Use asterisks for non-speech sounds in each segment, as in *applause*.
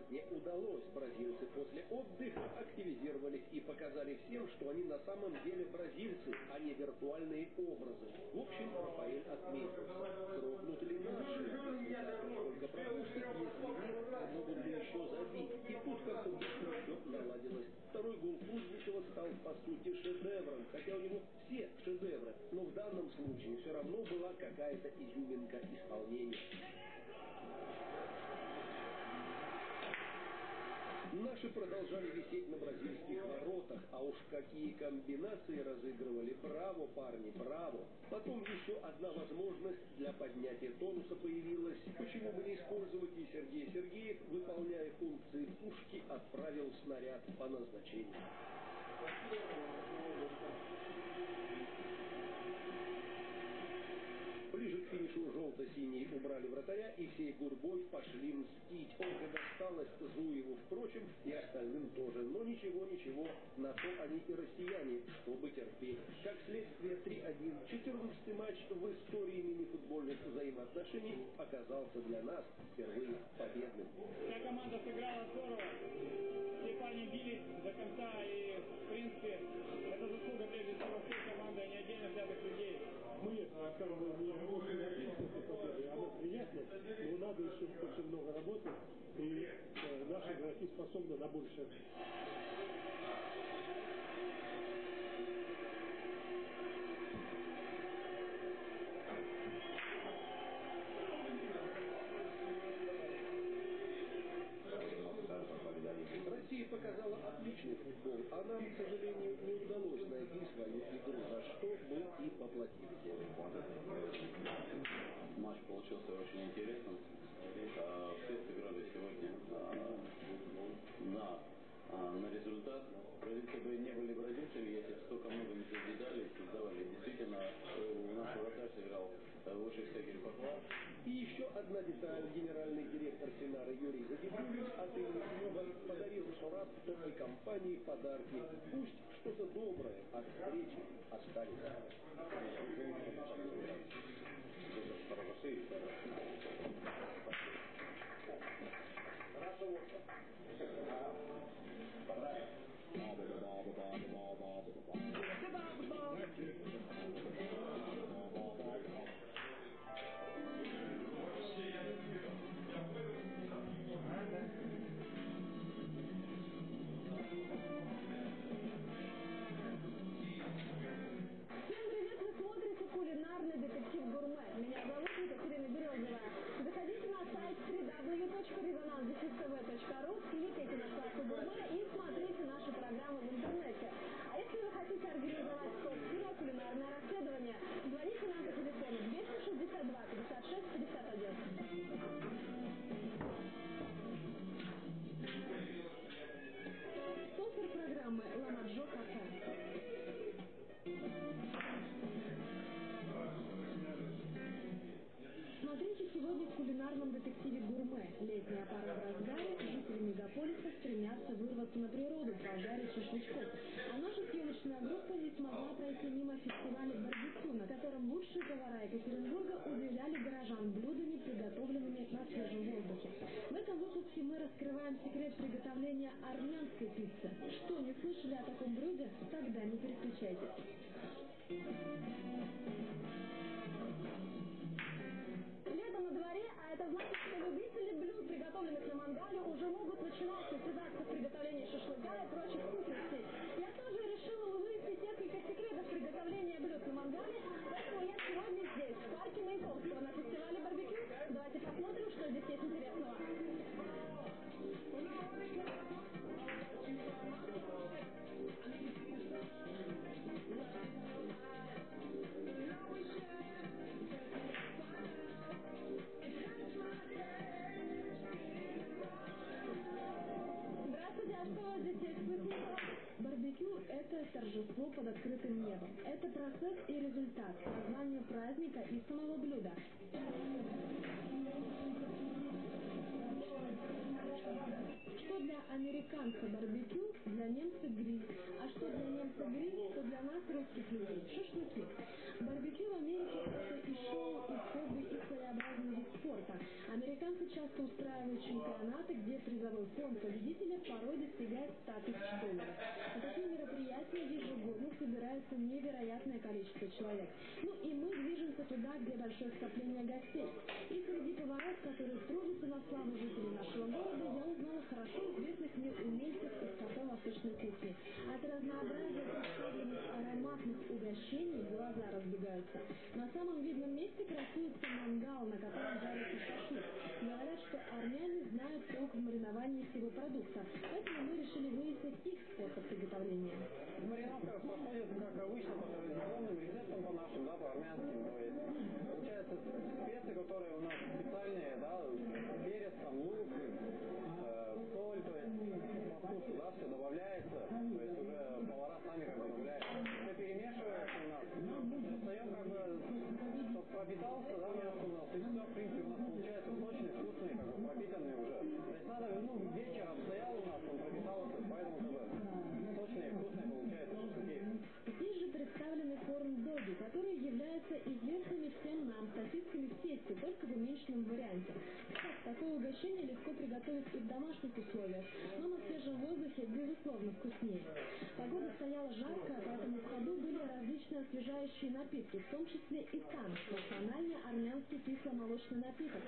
сделать не удалось. Бразильцы после отдыха активизировались и показали всем, что они на самом деле бразильцы, а не виртуальные образы. В общем, Рафаэль отметился. Дрогнут ли наши? Сколько пропустят, если нет, могут ли еще забить? И тут как-то быстро все наладилось. Второй гол Кузьмичева стал, по сути, шедевром. Хотя у него все шедевры. Но в данном случае все равно была какая-то изюминка исполнения. Наши продолжали висеть на бразильских воротах, а уж какие комбинации разыгрывали. Браво, парни, браво! Потом еще одна возможность для поднятия тонуса появилась. Почему бы не использовать и Сергей Сергеев, выполняя функции пушки, отправил снаряд по назначению. Ближе к финишу желто-синие убрали вратаря и всей гурбой пошли мстить. Ольга досталась Зуеву, впрочем, и остальным тоже. Но ничего, ничего, на то они и россияне, чтобы терпеть. Как следствие 3-1. 14 матч в истории мини-футбольных взаимоотношений оказался для нас впервые победным. Вся команда сыграла здорово. Все парни бились до конца и, в принципе, это заслуга прежде всего всей команды, а не отдельно взятых людей мы как бы не работаем на победы, она приятна, но надо еще очень много работать, и наши игроки способны на большее. Россия показала отличный футбол, а нам, к сожалению, не удалось найти свою игру, за что мы и поплатились. Матч получился очень интересным. А, все сыграли сегодня на, а, на результат. Бразильцы бы не были бразильцами, если бы столько много не созидали и создавали. Действительно, у нас вратарь сыграл выше всяких похвал. И еще одна деталь. Генеральный директор Сенара Юрий Загибулин от имени клуба подарил той компании подарки. Пусть что-то доброе от встречи останется. Всем пожарить шашлычков. А наша съемочная группа не смогла пройти мимо фестиваля барбекю, на котором лучшие повара Екатеринбурга удивляли горожан блюдами, приготовленными на свежем воздухе. В этом выпуске мы раскрываем секрет приготовления армянской пиццы. Что, не слышали о таком блюде? Тогда не переключайтесь. Лето на дворе, а это значит, приготовленных на мангале, уже могут начинать состязаться в приготовлении шашлыка и прочих вкусностей. Я тоже решила выяснить несколько секретов приготовления блюд на мангале, поэтому я сегодня здесь, в парке Маяковского, на фестивале барбекю. Давайте посмотрим, что здесь есть интересного. Торжество под открытым небом. Это процесс и результат, название праздника и самого блюда. Что для американца барбекю, для немца гриль. А что для немца гриль, что для нас, русских людей, шашлыки. Барбекю в Америке это и шоу, и хобби, и своеобразный вид спорта. Американцы часто устраивают чемпионаты, где призовой фонд победителя порой достигает 100 тысяч долларов. На такие мероприятия ежегодно собирается невероятное количество человек. Ну и мы движемся туда, где большое скопление гостей. И среди поваров, которые трудятся на славу жителей нашего города, я узнала хорошо известных мне умельцев из кафе восточной кухни. От разнообразия представленных ароматных угощений глаза разбегаются. На самом видном месте красуется мангал, на котором шашлык. Говорят, что армяне знают толк в мариновании всего продукта, поэтому мы решили выяснить их способ приготовления. Маринадка проходит, как обычно, по традиционным рецептам по нашим, да, по армянским. То есть, получается, специи, которые у нас специальные, да, перец, там, лук, э, соль, то есть, по вкусу, да, все добавляется. То есть, уже повара сами как бы добавляют. Все перемешивается у нас. Достаем, как бы, чтобы пропитался, да, пропитанный уже. То есть, надо, ну, вечером стоял у нас, он пропитался, поэтому, бы, сочные, вкусные получается. Здесь же представлены корн-доги, которые являются известными всем нам сосисками в тесте, только в уменьшенном варианте. Кстати, такое угощение легко приготовить и в домашних условиях, но на свежем воздухе безусловно вкуснее. Погода стояла жаркая, поэтому в ходу были различные освежающие напитки, в том числе и тан, национальный армянский кисломолочный напиток.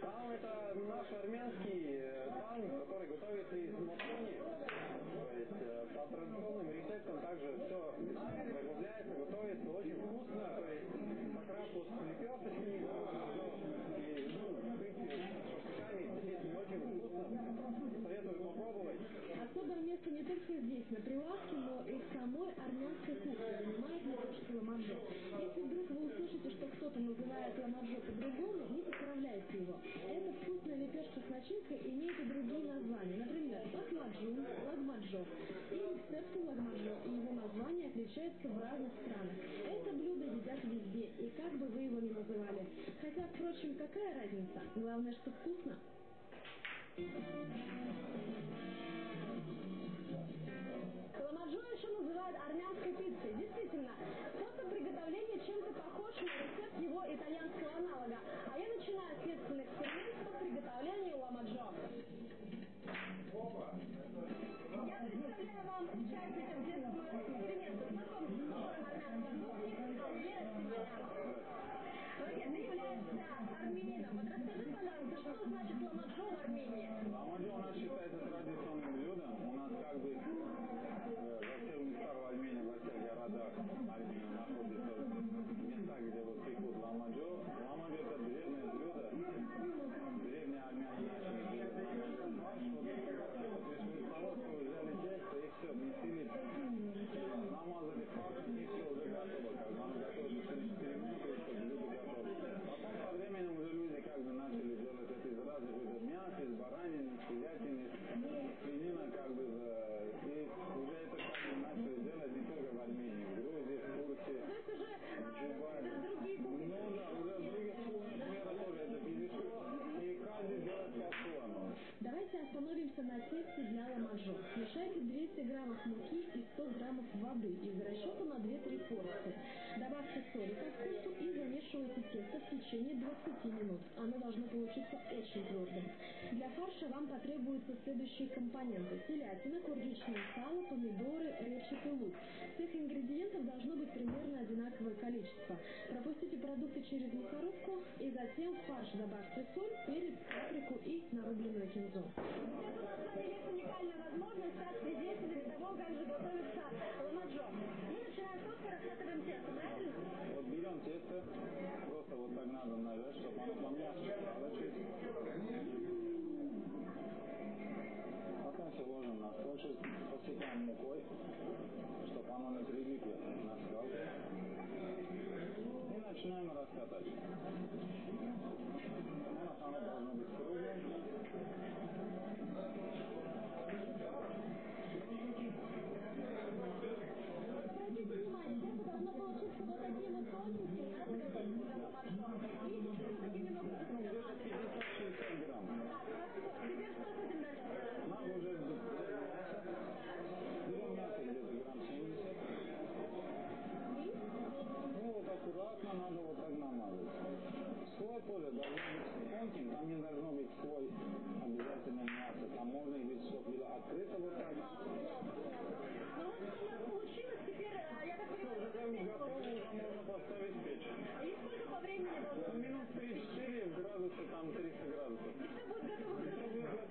Там это наш армянский э, тан, который готовится из мацони. То есть э, по традиционным рецептам также все приготовляется, готовится очень вкусно. То есть вот с лепешечками, и, ну, в принципе, с шашлыками, естественно, очень вкусно. Советую попробовать. Особое место не только здесь, на прилавке, но и в самой армянской кухне занимает лепешка ламаджо. Если вдруг вы услышите, что кто-то называет ламаджо по-другому, не поправляйте его. Эта вкусная лепешка с начинкой имеет и другие названия. Например, лакмаджун, лагмаджо. И рецепты лагмаджо и его название отличаются в разных странах. Это блюдо едят везде, и как бы вы его ни называли. Хотя, впрочем, какая разница? Главное, что вкусно. Ламаджо еще называют армянской пиццей. Действительно, способ приготовления чем-то похож на рецепт его итальянского аналога. А я начинаю следственный эксперимент по приготовлению ламаджо. Я представляю вам участников детского эксперимента. Знакомьтесь, которым армянской кухни Альбера Симонян. Друзья, ты армянином. Вот расскажи, пожалуйста, что значит ламаджо в Армении? Ламаджо у нас считается традиционным Давайте остановимся на тесте для ламаджо. Смешайте 200 граммов муки и 100 граммов воды из расчета на 2-3 порции. Добавьте соли по вкусу и замешивайте тесто в течение 20 минут. Оно должно получиться очень твердым. Для фарша вам потребуются следующие компоненты. Телятина, курдючное сало, помидоры, репчатый лук. Всех ингредиентов должно быть примерно одинаковое количество. Пропустите продукты через мясорубку и затем в фарш добавьте соль, перец, паприку и нарубленную кинзу. С есть уникальная возможность стать свидетелями того, как же готовится ламаджо. Мы начинаем просто раскатываем тесто, правильно? Вот берем тесто, просто вот так надо нажать, чтобы оно помягче стало чуть. Потом все ложим на стол, посыпаем мукой, чтобы оно не прилипло на скалку. И начинаем раскатать. условие должно быть тонким, там не должно быть слой обязательно мяса, там можно и без слов либо открыто вот так. Ну вот получилось теперь, а я так понимаю, уже готово, можно поставить печь. И по времени должно? Минут 3-4 градуса, там 300 градусов. И все будет готово.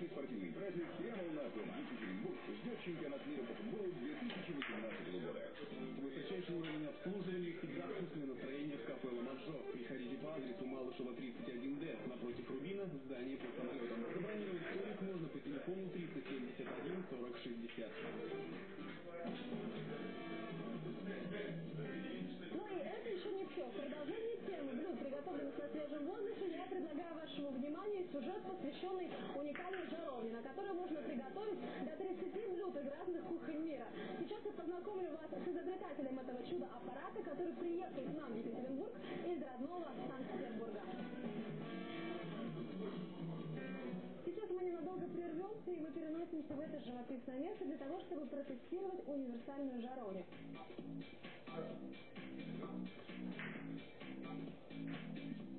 Яркий спортивный праздник прямо у нас в Екатеринбург ждет чемпионат мира по футболу 2018 года. Высочайший уровень обслуживания и всегда вкусное настроение в кафе «Ламаджо». Приходите по адресу Малышева 31Д напротив Рубина, здание под самолетом. Забронировать столик можно по телефону 371 40 продолжении темы блюд, приготовленных на свежем воздухе, я предлагаю вашему вниманию сюжет, посвященный уникальной жаровне, на которой можно приготовить до 30 блюд из разных кухонь мира. Сейчас я познакомлю вас с изобретателем этого чудо-аппарата, который приехал к нам в Екатеринбург из родного Санкт-Петербурга. Переносимся в это живописное место для того, чтобы протестировать универсальную жаровню. В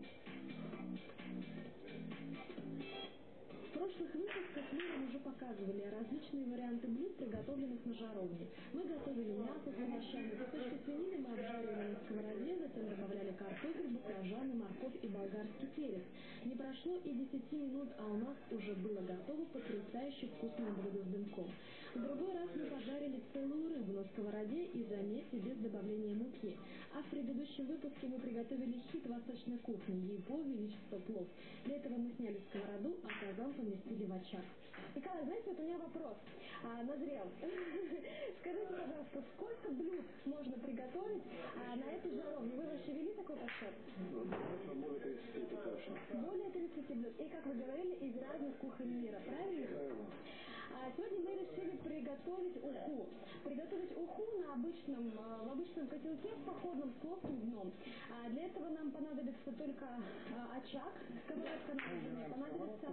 прошлых выпусках мы уже показывали различные варианты блюд, приготовленных на жаровне. Мы готовили мясо с овощами, кусочки свинины мы обжаривали на сковороде, затем добавляли картофель, баклажаны, морковь и болгарский перец. Не прошло и 10 минут, а у нас уже было готово потрясающе вкусное блюдо с дымком. В другой раз мы пожарили целую рыбу на сковороде и, заметьте, без добавления муки. А в предыдущем выпуске мы приготовили хит восточной кухни «Его Величество плов». Для этого мы сняли сковороду, а казан поместили в очаг. Николай, знаете, вот у меня вопрос а, назрел. *laughs* Скажите, пожалуйста, сколько блюд можно приготовить а, на этой жаровне? Вы вообще вели такой подсчет? Более 30 это точно. Более 30 блюд. И, как вы говорили, из разных кухонь мира? Правильно. А сегодня мы решили приготовить уху. Приготовить уху на обычном, а, в обычном котелке с походным с плоским дном. А для этого нам понадобится только а, очаг, сковородка на огне, понадобится...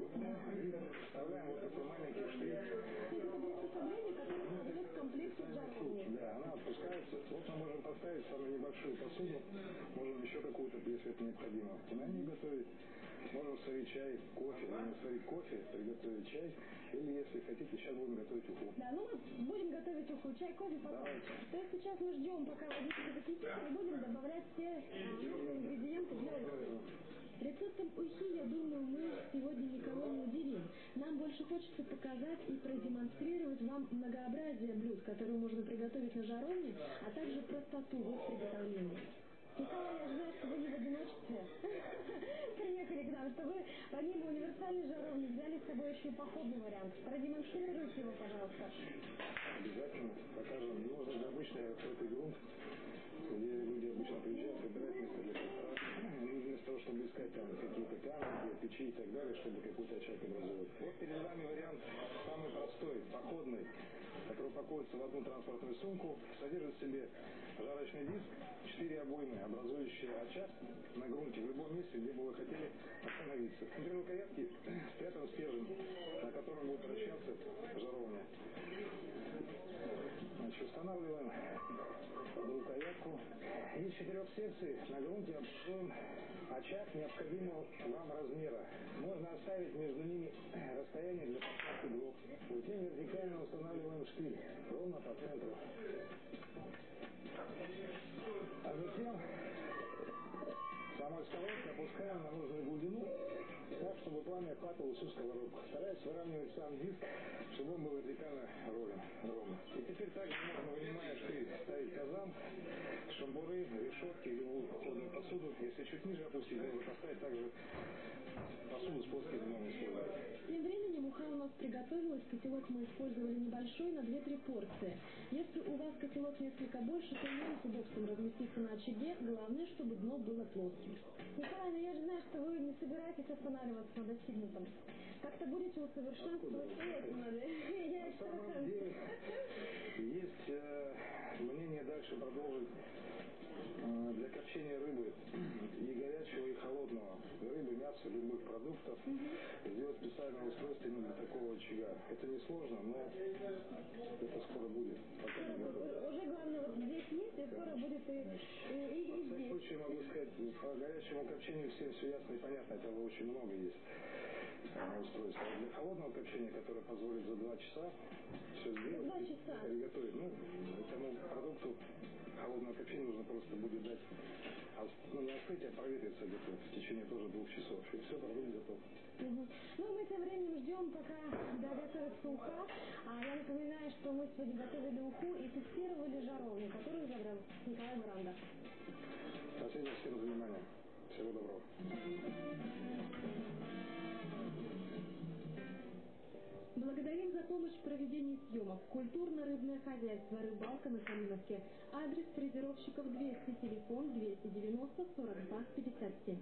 Вставляем вот такой маленький штрих. Это приспособление, которое входит в комплекте с жаровней. Да, она опускается. Вот мы можем поставить самую небольшую посуду. Можем еще какую-то, если это необходимо, на ней готовить. Можем сварить чай, кофе. Можем сварить кофе, приготовить чай. Или, если хотите, сейчас будем готовить уху. Да, ну мы будем готовить уху, чай, кофе потом. Давайте. То есть сейчас мы ждем, пока водичка закипит, и будем добавлять все нужные ингредиенты для ухи. Рецептом ухи, я думаю, мы сегодня никого не удивим. Нам больше хочется показать и продемонстрировать вам многообразие блюд, которые можно приготовить на жаровне, а также простоту в их приготовлении. Николай, я знаю, что вы не в одиночестве *laughs* приехали к нам, что вы помимо универсальной жаровни взяли с собой еще и походный вариант. Продемонстрируйте его, пожалуйста. Обязательно покажем. Нужно же обычный открытый грунт, где люди обычно приезжают, собирают место для костра. Ну, Вместо того, чтобы искать там какие-то камни, печи и так далее, чтобы какой-то очаг образовать. Вот перед вами вариант самый простой, походный, который упаковывается в одну транспортную сумку, содержит в себе жарочный диск, четыре обоймы, образующие очаг на грунте в любом месте, где бы вы хотели остановиться. Внутри рукоятки спрятан стержень, на котором будет вращаться жаровня. Значит, устанавливаем рукоятку. Из четырех секций на грунте обшиваем очаг необходимого вам размера. Можно оставить между ними расстояние для поставки дров. Затем вертикально устанавливаем штырь ровно по центру. А затем самой сковородкой опускаем на нужную глубину, так, чтобы пламя охватывало всю сковородку. Стараясь выравнивать сам диск, чтобы он был вертикально ровен. ровно. И теперь также можно, вынимаешь ты, ставить казан, шамбуры, решетки любую походную посуду. Если чуть ниже опустить, можно поставить также посуду с плоской дном. Тем временем уха у нас приготовилась. Котелок мы использовали небольшой на 2-3 порции. Если у вас котелок несколько больше, то ему с удобством разместиться на очаге. Главное, чтобы дно было плоским. Николай, ну я же знаю, что вы не собираетесь останавливаться на достигнутом. Как-то будете усовершенствовать. *laughs* Я На самом деле есть э, мнение дальше продолжить для копчения рыбы и горячего, и холодного рыбы, мяса, любых продуктов сделать специальное устройство именно для такого очага. Это несложно, но это скоро будет. Пока не. Уже главное, вот здесь есть, и скоро будет и, и, и, и Во всяком здесь. случае могу сказать, по горячему копчению всем все ясно и понятно, этого очень много есть э, устройств. А для холодного копчения, которое позволит за два часа все сделать, два часа. приготовить, ну, этому продукту холодного копчения нужно просто будет дать, ос- ну, не остыть, а проветриться где-то в течение тоже двух часов. И все, продукт готов. Мгм. Ну, мы тем временем ждем, пока доготовится уха. А я напоминаю, что мы сегодня готовили уху и тестировали жаровню, которую изобрел Николай Бранда. Спасибо всем за внимание. Всего доброго. Благодарим за помощь в проведении съемок. Культурно-рыбное хозяйство «Рыбалка» на Калиновке. Адрес фрезеровщиков 200, телефон 290 42 57.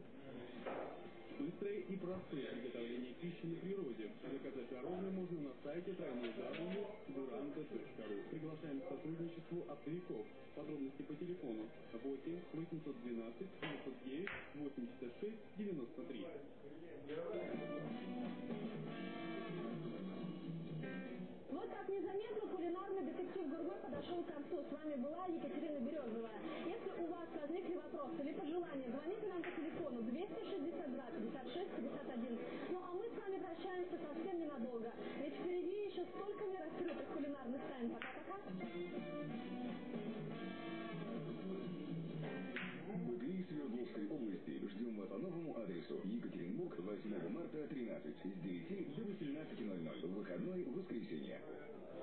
Быстрое и простое приготовление пищи на природе. Заказать пирожное можно на сайте www.durante.ru. Приглашаем к сотрудничеству оптовиков. Подробности по телефону 8 812 909 86 93. Незаметно кулинарный детектив Гурме подошел к концу. С вами была Екатерина Березова. Если у вас возникли вопросы или пожелания, звоните нам по телефону 262 56 51. Ну а мы с вами прощаемся совсем ненадолго. Ведь впереди еще столько нераскрытых кулинарных тайн. Пока-пока. Свердловской области ждем вас по новому адресу. Екатеринбург, 8 марта, 13, с 9 до 18.00. Выходной, воскресенье.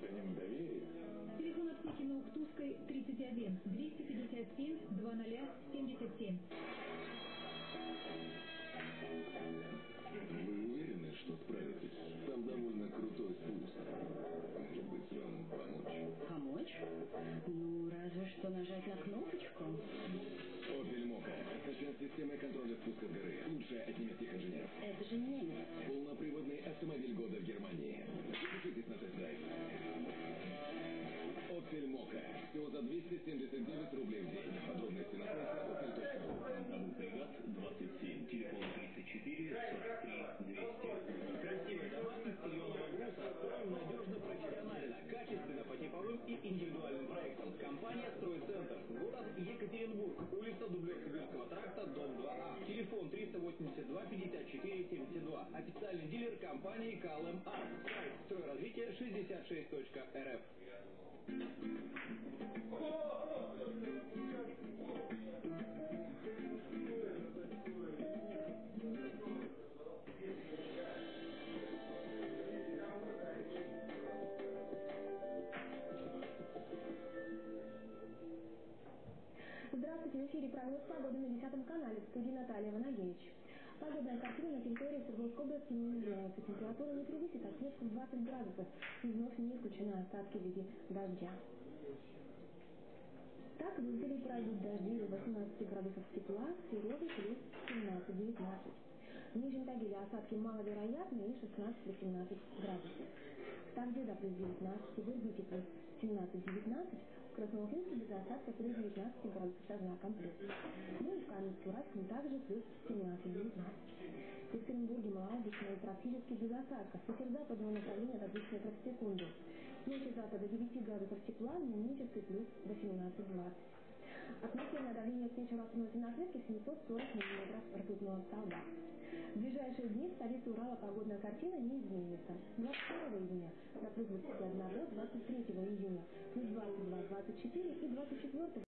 ценим доверие. Телефон аптеки на Уктусской 31 257 2077. Вы уверены, что справитесь? Там довольно крутой спуск. Может быть, вам помочь? Помочь? Ну, разве что нажать на кнопочку. Опель Мока. Оснащен системой контроля спуска горы. Лучшая от немецких инженеров. Это же немец. Полноприводный автомобиль года в Германии. Запишитесь на тест-драйв. Всего за 279 рублей в день. Подробности на сайте opel.ru. Агрегат 27, телефон 34 43 200. Красивая домашность строим надежно, профессионально, качественно по типовым и индивидуальным проектам. Компания «Стройцентр». Город Екатеринбург. Улица Дублев-Сибирского тракта, дом 2А. Телефон 382 54 72. Официальный дилер компании КЛМ. Сайт стройразвитие 66.рф. Здравствуйте, в прогноз погоды на 10 канале в студии Наталья Ванагевич. Погодная картина на территории Свердловской области не меняется. Температура не превысит отметку 20 градусов. И вновь не исключены осадки в виде дождя. Так, в Изделии пройдут дожди до 18 градусов тепла, в Сереге плюс 17-19. В Нижнем Тагиле осадки маловероятны и 16-18 градусов. В Тавде до плюс 19, в Ирбите плюс 17-19, В Красноуфимске без осадка плюс 19 градусов со знаком плюс. Ну и в Каменске-Уральском также плюс 17-19. В Екатеринбурге малооблачно и практически без осадков. Направления до 2 метров в секунду. Ночью завтра до 9 градусов тепла, дневнический плюс 18-20. Атмосферное давление с вечера остановки на отметке 740 мм ртутного столба. В ближайшие дни в столице Урала погодная картина не изменится. 22 июня до плюс 21 23 июня плюс 22, 24 и 24